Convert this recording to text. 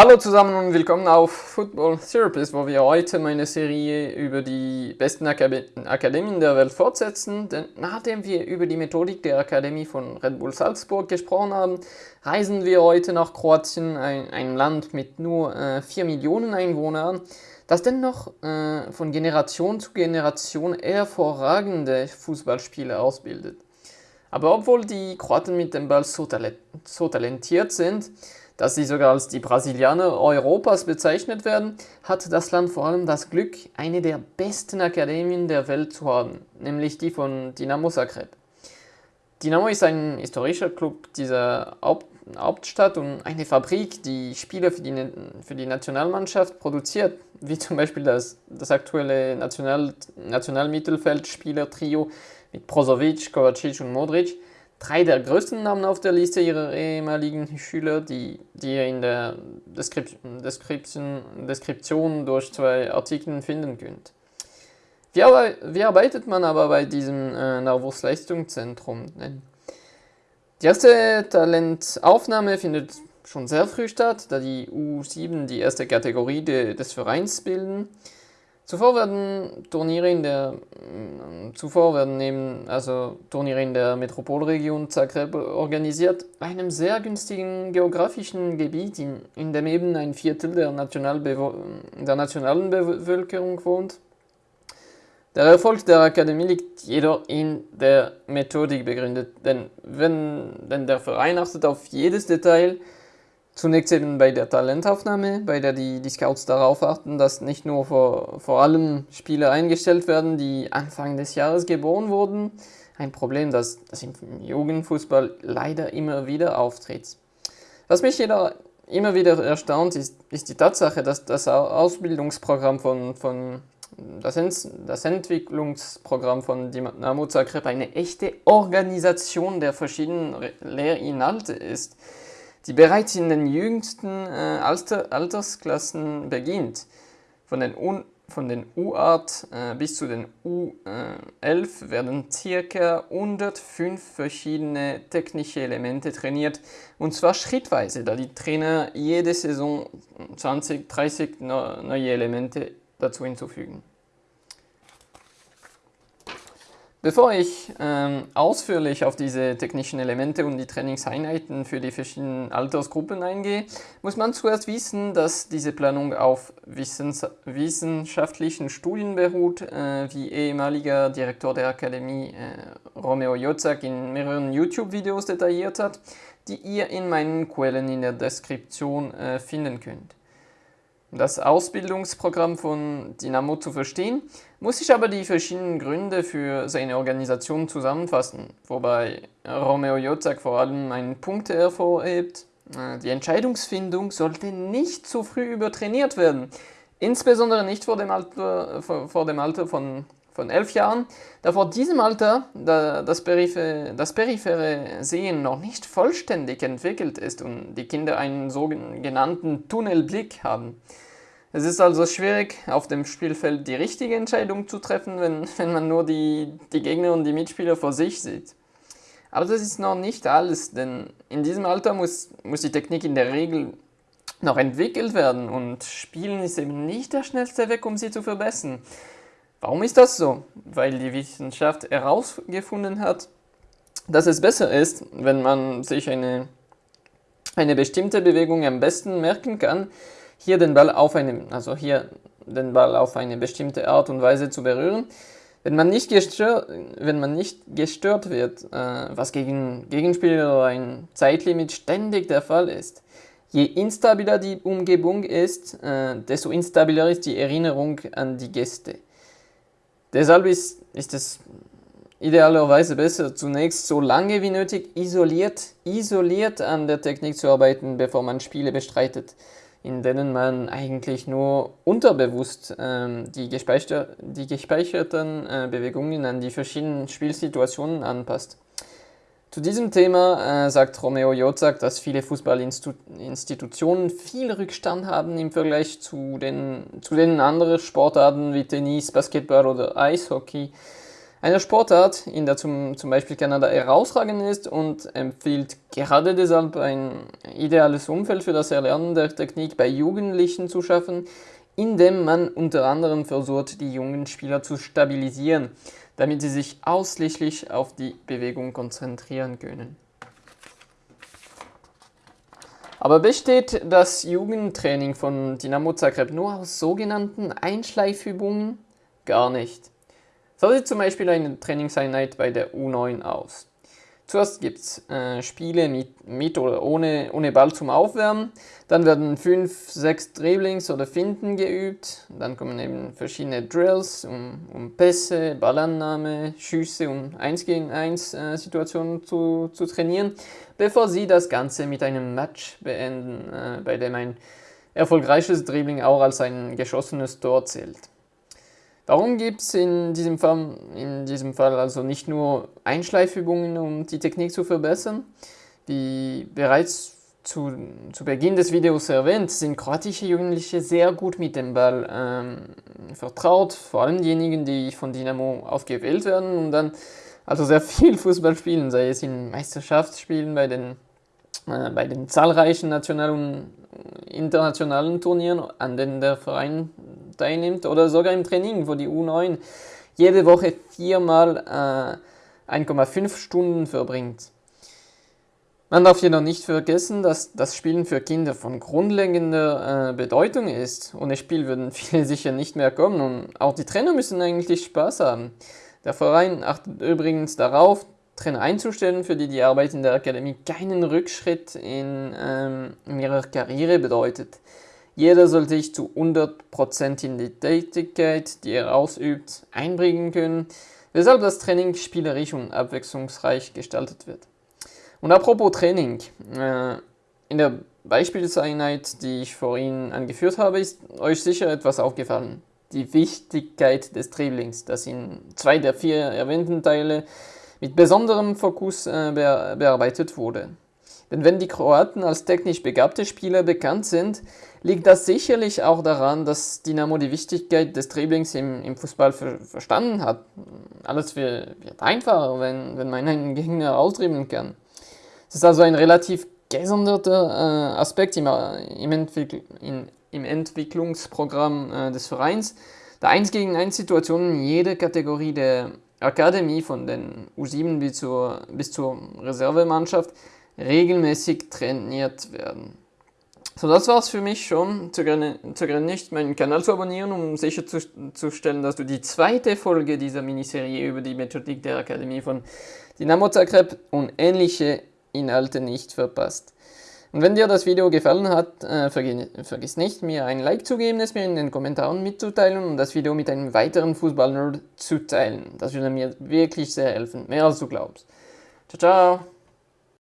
Hallo zusammen und willkommen auf Football Therapist, wo wir heute meine Serie über die besten Akademien der Welt fortsetzen. Denn nachdem wir über die Methodik der Akademie von Red Bull Salzburg gesprochen haben, reisen wir heute nach Kroatien, ein, ein Land mit nur äh, 4 Millionen Einwohnern, das dennoch äh, von Generation zu Generation hervorragende Fußballspieler ausbildet. Aber obwohl die Kroaten mit dem Ball so, talent so talentiert sind, dass sie sogar als die Brasilianer Europas bezeichnet werden, hat das Land vor allem das Glück, eine der besten Akademien der Welt zu haben, nämlich die von Dinamo Zagreb. Dinamo ist ein historischer Club dieser Haupt Hauptstadt und eine Fabrik, die Spieler für die, für die Nationalmannschaft produziert, wie zum Beispiel das, das aktuelle National, Nationalmittelfeldspieler-Trio mit Brozovic, Kovacic und Modric, drei der größten Namen auf der Liste ihrer ehemaligen Schüler, die, die ihr in der Description, Description, Deskription durch zwei Artikel finden könnt. Wie, wie arbeitet man aber bei diesem äh, Nervus-Leistungszentrum? Die erste Talentaufnahme findet schon sehr früh statt, da die U7 die erste Kategorie de, des Vereins bilden. Zuvor werden Turniere in der, zuvor werden neben, also Turniere in der Metropolregion Zagreb organisiert, einem sehr günstigen geografischen Gebiet, in, in dem eben ein Viertel der, der nationalen Bevölkerung wohnt. Der Erfolg der Akademie liegt jedoch in der Methodik begründet, denn, wenn, denn der Verein achtet auf jedes Detail, Zunächst eben bei der Talentaufnahme, bei der die, die Scouts darauf achten, dass nicht nur vor, vor allem Spieler eingestellt werden, die Anfang des Jahres geboren wurden. Ein Problem, das, das im Jugendfußball leider immer wieder auftritt. Was mich jedoch immer wieder erstaunt, ist, ist die Tatsache, dass das Ausbildungsprogramm von, von das, Ent das Entwicklungsprogramm von Dynamo Zagreb eine echte Organisation der verschiedenen Lehrinhalte ist die bereits in den jüngsten äh, Alter, Altersklassen beginnt. Von den, Un von den U-Art äh, bis zu den U11 werden ca. 105 verschiedene technische Elemente trainiert und zwar schrittweise, da die Trainer jede Saison 20, 30 neue Elemente dazu hinzufügen. Bevor ich ähm, ausführlich auf diese technischen Elemente und die Trainingseinheiten für die verschiedenen Altersgruppen eingehe, muss man zuerst wissen, dass diese Planung auf wissens wissenschaftlichen Studien beruht, äh, wie ehemaliger Direktor der Akademie äh, Romeo Jozak in mehreren YouTube-Videos detailliert hat, die ihr in meinen Quellen in der Deskription äh, finden könnt. Um das Ausbildungsprogramm von Dynamo zu verstehen, muss ich aber die verschiedenen Gründe für seine Organisation zusammenfassen, wobei Romeo Jozak vor allem einen Punkt hervorhebt. Äh, die Entscheidungsfindung sollte nicht zu früh übertrainiert werden, insbesondere nicht vor dem Alter, vor, dem Alter von, von elf Jahren, da vor diesem Alter das, periphere, das periphere Sehen noch nicht vollständig entwickelt ist und die Kinder einen sogenannten Tunnelblick haben. Es ist also schwierig, auf dem Spielfeld die richtige Entscheidung zu treffen, wenn, wenn man nur die, die Gegner und die Mitspieler vor sich sieht. Aber das ist noch nicht alles, denn in diesem Alter muss, muss die Technik in der Regel noch entwickelt werden und Spielen ist eben nicht der schnellste Weg, um sie zu verbessern. Warum ist das so? Weil die Wissenschaft herausgefunden hat, dass es besser ist, wenn man sich eine, eine bestimmte Bewegung am besten merken kann, hier den Ball auf eine, also hier den Ball auf eine bestimmte Art und Weise zu berühren. Wenn man nicht gestört, wenn man nicht gestört wird, äh, was gegen Gegenspieler oder ein Zeitlimit ständig der Fall ist, je instabiler die Umgebung ist, äh, desto instabiler ist die Erinnerung an die Gäste. Deshalb ist, ist es idealerweise besser, zunächst so lange wie nötig isoliert, isoliert an der Technik zu arbeiten, bevor man Spiele bestreitet in denen man eigentlich nur unterbewusst ähm, die, gespeicher die gespeicherten äh, Bewegungen an die verschiedenen Spielsituationen anpasst. Zu diesem Thema äh, sagt Romeo Jozak, dass viele Fußballinstitutionen viel Rückstand haben im Vergleich zu den, zu den anderen Sportarten wie Tennis, Basketball oder Eishockey. Eine Sportart, in der zum, zum Beispiel Kanada herausragend ist und empfiehlt gerade deshalb ein ideales Umfeld für das Erlernen der Technik bei Jugendlichen zu schaffen, indem man unter anderem versucht, die jungen Spieler zu stabilisieren, damit sie sich ausschließlich auf die Bewegung konzentrieren können. Aber besteht das Jugendtraining von Dynamo Zagreb nur aus sogenannten Einschleifübungen? Gar nicht. So sieht zum Beispiel eine Trainingseinheit bei der U9 aus. Zuerst gibt es äh, Spiele mit, mit, oder ohne, ohne Ball zum Aufwärmen. Dann werden fünf, sechs Dribblings oder Finden geübt. Dann kommen eben verschiedene Drills, um, um Pässe, Ballannahme, Schüsse, um 1 gegen 1 äh, Situationen zu, zu trainieren, bevor sie das Ganze mit einem Match beenden, äh, bei dem ein erfolgreiches Dribbling auch als ein geschossenes Tor zählt. Darum gibt es in, diesem Fall, in diesem Fall also nicht nur Einschleifübungen, um die Technik zu verbessern. Wie bereits zu, zu Beginn des Videos erwähnt, sind kroatische Jugendliche sehr gut mit dem Ball ähm, vertraut, vor allem diejenigen, die von Dynamo ausgewählt werden und dann also sehr viel Fußball spielen, sei es in Meisterschaftsspielen, bei den, bei den zahlreichen nationalen und internationalen Turnieren, an denen der Verein teilnimmt oder sogar im Training, wo die U9 jede Woche viermal äh, 1,5 Stunden verbringt. Man darf jedoch nicht vergessen, dass das Spielen für Kinder von grundlegender äh, Bedeutung ist. Ohne Spiel würden viele sicher nicht mehr kommen und auch die Trainer müssen eigentlich Spaß haben. Der Verein achtet übrigens darauf, Trainer einzustellen, für die die Arbeit in der Akademie keinen Rückschritt in, ähm, in ihrer Karriere bedeutet. Jeder soll sich zu 100% in die Tätigkeit, die er ausübt, einbringen können, weshalb das Training spielerisch und abwechslungsreich gestaltet wird. Und apropos Training, äh, in der Beispielseinheit, die ich vorhin angeführt habe, ist euch sicher etwas aufgefallen. Die Wichtigkeit des Dribblings, das in zwei der vier erwähnten Teile mit besonderem Fokus äh, bearbeitet wurde. Denn wenn die Kroaten als technisch begabte Spieler bekannt sind, liegt das sicherlich auch daran, dass Dynamo die Wichtigkeit des Dribblings im, im Fußball ver verstanden hat. Alles wird, wird einfacher, wenn, wenn man einen Gegner ausdribbeln kann. Es ist also ein relativ gesonderter äh, Aspekt im, im, Entwickl in, im Entwicklungsprogramm äh, des Vereins, da 1 gegen 1 Situationen in jeder Kategorie der Akademie von den U7 bis zur, bis zur Reservemannschaft regelmäßig trainiert werden. So, das war's für mich schon. Zögere nicht, meinen Kanal zu abonnieren, um sicherzustellen, dass du die zweite Folge dieser Miniserie über die Methodik der Akademie von Dynamo Zagreb und ähnliche Inhalte nicht verpasst. Und wenn dir das Video gefallen hat, äh, vergiss nicht, mir ein Like zu geben, es mir in den Kommentaren mitzuteilen und das Video mit einem weiteren Fußballnerd zu teilen. Das würde mir wirklich sehr helfen, mehr als du glaubst. Ciao, ciao!